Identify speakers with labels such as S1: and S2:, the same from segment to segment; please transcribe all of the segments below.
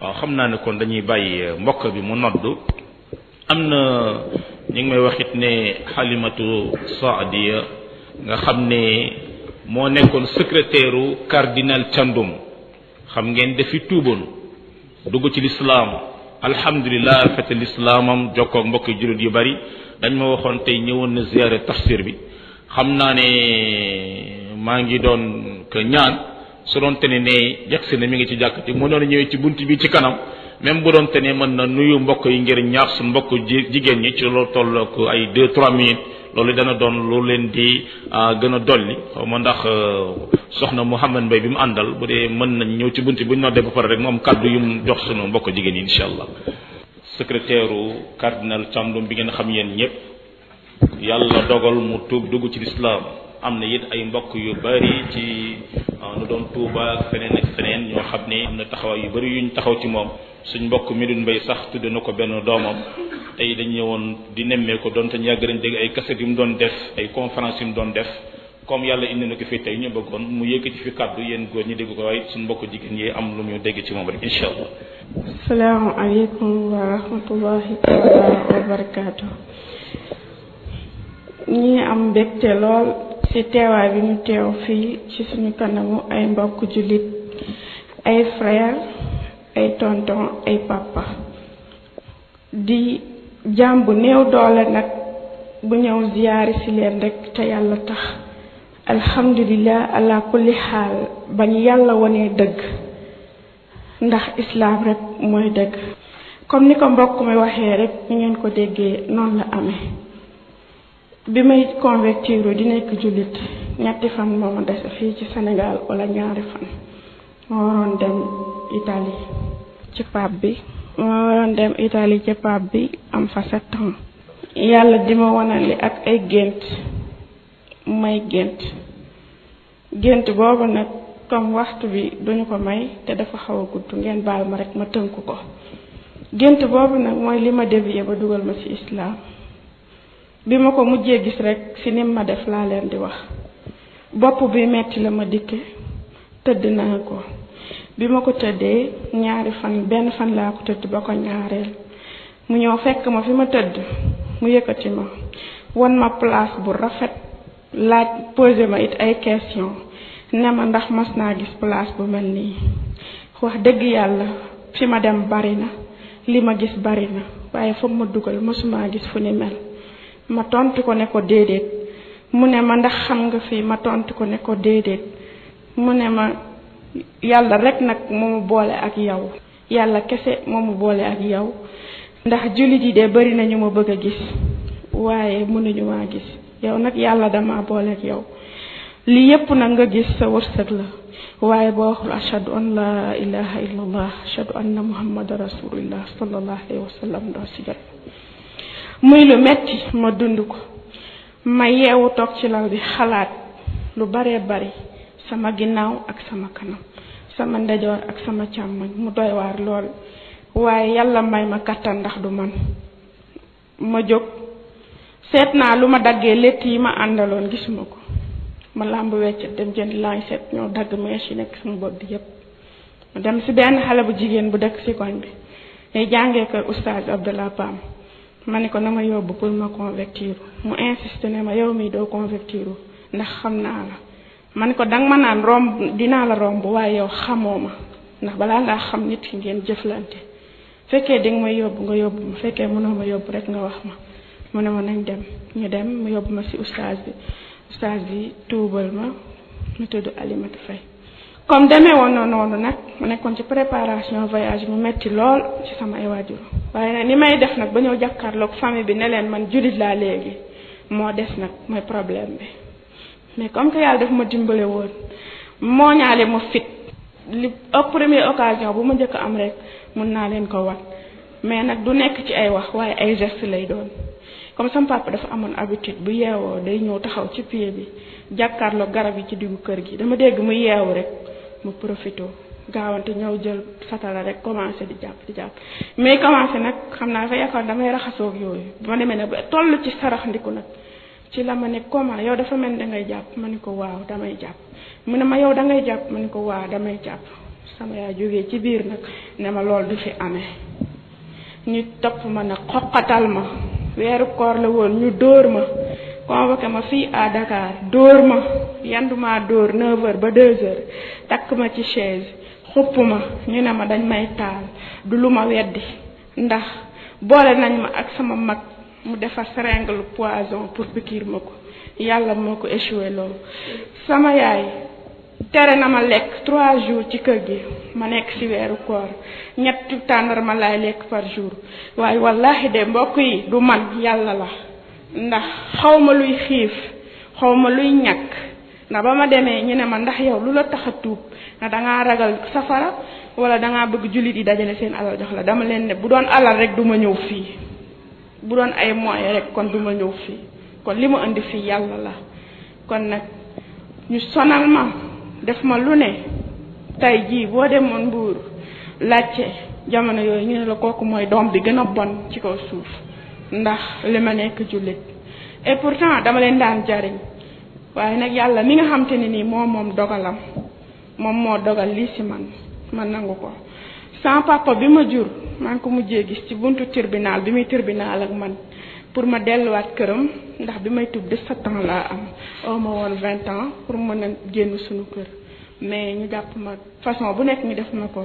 S1: waaw xam naa ne kon dañuy bàyyi mbokk bi mu nodd am na ñu ngi may waxit ne xalimatu saadiya nga xam ne moo nekkoon secrétaire u cardinal Thiandoum xam ngeen dafi tuuboon dugg ci lislaam alhamdulilah fete lislaamam jokkoog mbokki jullit yu bari dañ ma waxoon tey ñëwoon na ziyaare tafsir bi xam naa ne maa ngi doon ko ñaan su doon tene ne yegsi na mi ngi ci jàkk te mënoon ñëwee ci bunt bi ci kanam même bu doon tene mën na nuyu mbokk yi ngir ñaax suñu mbokk jigéen ñi ci loolu tollook ay deux trois minutes loolu dana doon lu leen di gën a dolli xaw ma ndax soxna Mouhamed Mbaye bi mu àndal bu dee mën nañ ñëw ci bunti bu ñu noddee ba pare rek mu am kàddu yu mu jox sunu mbokk jigéen yi incha allah. secrétaire u cardinal Thiandoum bi ngeen xam yéen ñëpp. yàlla dogal mu tuub dugg ci lislaam am na it ay mbokk yu bari ci nu doon Tuuba ak feneen ak feneen ñoo xam ne am na taxawaay yu bari yuñ taxaw ci moom suñ mbokk mi dun mbay sax tudde na ko benn doomam tey dañ ñëwoon di nemmee ko doon te ñu yàgg nañ dégg ay kaset yu mu doon def ay conférence yu mu doon def comme yàlla indi na ko fi tey ñu bëggoon mu yëkkati fi kàddu yéen góor ñi dégg ko waaye suñu mbokk jigéen yi am lu ñu dégg ci moom rek incha allah.
S2: salaamu aleykum wa rahmatullahi taala wa barakaatu. ñi am mbégte lool ci teewaay bi ñu teew fii ci suñu kanamu ay mbokk jullit ay frère ay tonton ay papa. di jaam bu néew doole nag bu ñëw ziyaari si leen rekk te yàlla tax alhamdulilah ala kulli xaal ba ñu yàlla wonee dëgg ndax islaam rekk mooy dëgg comme ni ko mbokk mi waxee rekk ñu ngeen ko déggee noonu la amee bi may convertiru di nekk jullit ñetti fan moo ma dese fii ci Sénégal wala ñaari fan ma waroon dem Italie ci pape bi ma waroon dem Italie ci pape bi am fa sept ans yàlla di ma wanali ak ay gént may gént gént boobu nag comme waxtu bi duñu ko may te dafa xaw a gudd ngeen baal ma rek ma tënk ko gént boobu nag mooy li ma dévier ba dugal ma ci islaam bi ma ko mujjee gis rekk si nim ma def laa leen di wax bopp bi metti la ma dikke tëdd naa ko bi ma ko tëddee ñaari fan benn fan laa ko tëdd ba ko ñaareel mu ñëw fekk ma fi ma tëdd mu yëkkati ma won ma place bu rafet laaj posé ma it ay question ne ma ndax mas naa gis place bu mel nii wax dëgg yàlla fi ma dem bari na li ma gis bari na waaye fa ma dugal mësumaa gis fu ni mel ma tontu ko ne ko déedéet mu ne ma ndax xam nga fii ma tontu ko ne ko déedéet mu ne ma yàlla rek nag moo ma boole ak yow yàlla kese moo ma boole ak yow ndax jullit yi de bari na ñu ma bëgg a gis waaye mënuñu maa gis yow nag yàlla dama boole ak yow li yépp nag nga gis sa wërsëg la waaye boo waxul ashadu an laa ilaha illa allah ashadu anna muhammadan rasulullah sallallahu alayhi wa sallam doo si jot muy lu metti ma dund ko Ma yeewu toog ci lal bi xalaat lu baree bari sama ginnaaw ak sama kanam sama ndejoor ak sama càmmoñ mu doy waar lool waaye yàlla may ma kàttan ndax du man ma jóg seet naa lu ma daggee létt yi ma àndaloon gisuma ko ma làmb weccet dem jënd lancet ñoo dagg mèche yi nekk sama bopp bi yépp ma dem ci benn xale bu jigéen bu dëkk ci koñ bi ñuy jàngee kër oustaz Abdallah Pam ma ne ko na ma yóbbu pour ma convertir mu insiste ne ma yow mii doo convertir ndax xam naa la ma ne ko danga ma naan romb dinaa la romb waaye yow xamoo ma ndax balaa ngaa xam nit ki ngeen jëflante fekkee di nga ma yóbbu nga yóbbu ma fekkee mënoo ma yóbbu rek nga wax ma mu ne ma nañ dem ñu dem mu yóbbu ma ci oustaz bi oustaz bi tuubal ma mu tudd Alimatu Fay comme demee woon na noonu nag ma nekkoon ci préparation voyage mu metti lool ci sama ay waajur waaye nag ni may def nag ba ñëw jàkkaarloog famille bi ne leen man jullit laa léegi moo des nag mooy problème bi mais comme que yàlla daf ma dimbale woon moo ñaale ma fit li première occasion bu ma njëkk am rek mun naa leen ko wan mais nag du nekk ci ay wax waaye ay geste lay doon comme sama papa dafa amoon habitude bu yeewoo day ñëw taxaw ci pied bi jàkkaarloo garab yi ci diggu kër gi dama dégg mu yeewu rek mu profito gaawante ñëw jël satala rek commencé di jàpp di jàpp mais commencé nag xam naa dafa yaakaar damay raxasoo ak yooyu bu ma demee nag ba toll ci sarax ndiku nag ci la ma ne comment yow dafa mel da ngay jàpp ma ni ko waaw damay jàpp mu ne ma yow da ngay jàpp ma ni ko waaw damay jàpp sama yaay jógee ci biir nag ne ma loolu du fi amee ñu topp ma nag xoqatal ma weeru koor la woon ñu dóor ma convoqué ma fii à Dakar dóor ma yendu maa dóor 9h ba 2h takk ma ci chaise xupp ma ñu ne ma dañ may taal du lu ma weddi ndax boole nañ ma ak sama mag mu defar seringue poison pour pikiir ma ko yàlla moo ko échoué loolu sama yaay tere na ma lekk trois jours ci kër gi ma nekk ci weeru koor ñetti tàndarma laay lekk par jour waaye wallahi de mbokk yi du man yàlla la ndax xaw ma luy xiif xaw ma luy ñàkk ndax ba ma demee ñu ne ma ndax yow lu la tax a tuub na dangaa ragal safara wala dangaa bëgg jullit yi dajale seen alal jox la dama leen ne bu doon alal rek du ma ñëw fii bu doon ay moyens rek kon du ma ñëw fii kon li ma indi fii yàlla la kon nag ñu sonal ma def ma lu ne tey jii boo demoon mbuur laajte jamono yooyu ñu ne la kooku mooy doom bi gën a bon ci kaw suuf ndax li ma nekk jullit et pourtant dama leen daan jariñ waaye nag yàlla mi nga xam te ne nii moo moom dogalam moom moo dogal lii ci man ma nangu ko sama papa bi ma jur maa ngi ko mujjee gis ci buntu tribunal bi muy tribunal ak man pour ma delluwaat këram ndax bi may tub 17 ans laa am oo ma woon 20 ans pour mën a génn suñu kër mais ñu jàpp ma façon bu nekk ñu def ma ko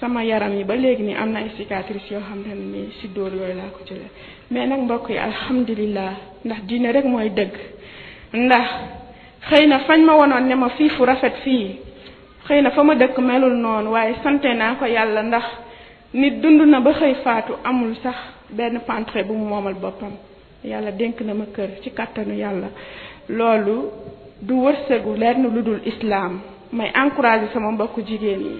S2: sama yaram yi ba léegi nii am na ay cicatrices yoo xam ne nii si dóor yooyu laa ko jëlee mais nag mbokk yi alhamdulilah ndax diine rek mooy dëgg ndax. xëy na fañ ma wonoon ne ma fii fu rafet fii xëy na fa ma dëkk melul noonu waaye sante naa ko yàlla ndax nit dund na ba xëy faatu amul sax benn pentre bu mu moomal boppam yàlla dénk na ma kër ci kàttanu yàlla loolu du wërsëgu lenn lu dul islaam may encouragé sama mbokku jigéen yi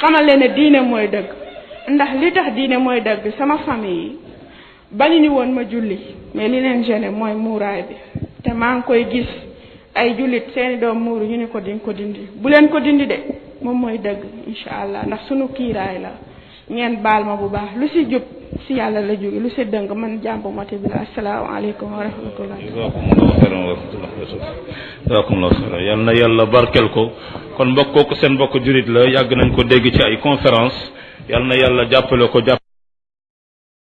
S2: xamal leen ne diine mooy dëgg ndax li tax diine mooy dëgg sama famille yi bañu ñu woon ma julli mais li leen gêné mooy muuraay bi te maa ngi koy gis ay jullit seeni doom muuru ñu ne ko di ko dindi bu leen ko dindi de moom mooy dëgg incha allah ndax sunu kiiraay la ngeen baal ma bu baax lu si jub si yàlla la jóge lu si dëng man jàmbu mati bi la asalaamaaleykum wa rahmatullah
S1: jazakumullahu xeyran wa rahmatullah jazakumullahu xeyran yal na yàlla barkel ko kon mbokk kooku seen mbokk jurit la yàgg nañ ko dégg ci ay conférence yal na yàlla jàppale ko jàpp